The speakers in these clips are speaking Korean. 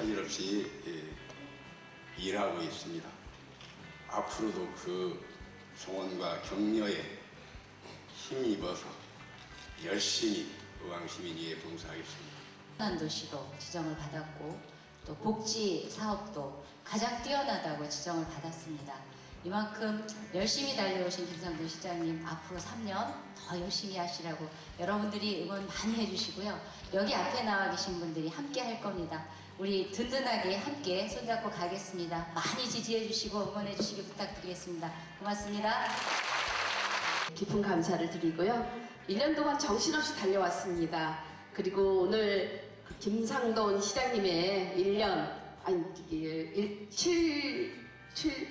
사실없이 예, 일하고 있습니다. 앞으로도 그 성원과 격려에 힘입어서 열심히 의왕시민위에 봉사하겠습니다. 한 도시로 지정을 받았고 또 복지 사업도 가장 뛰어나다고 지정을 받았습니다. 이만큼 열심히 달려오신 김상돈 시장님 앞으로 3년 더 열심히 하시라고 여러분들이 응원 많이 해주시고요. 여기 앞에 나와 계신 분들이 함께 할 겁니다. 우리 든든하게 함께 손잡고 가겠습니다. 많이 지지해 주시고 응원해 주시기 부탁드리겠습니다. 고맙습니다. 깊은 감사를 드리고요. 1년 동안 정신없이 달려왔습니다. 그리고 오늘 그 김상돈 시장님의 1년, 아니, 이게 7, 7,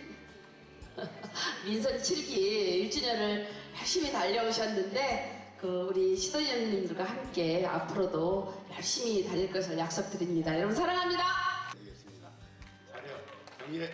민선 7기 1주년을 열심히 달려오셨는데, 그 우리 시도연님들과 함께 앞으로도 열심히 달릴 것을 약속드립니다. 여러분 사랑합니다! 되겠습니다. 자료 경례.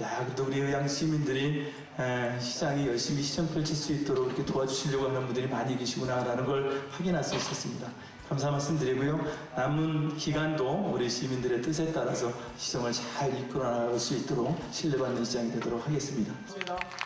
야, 그래도 우리 의양 시민들이 에, 시장이 열심히 시정 펼칠 수 있도록 이렇게 도와주시려고 하는 분들이 많이 계시구나라는 걸 확인할 수 있었습니다. 감사 말씀드리고요. 남은 기간도 우리 시민들의 뜻에 따라서 시정을 잘 이끌어 나갈 수 있도록 신뢰받는 시장이 되도록 하겠습니다. 고맙습니다.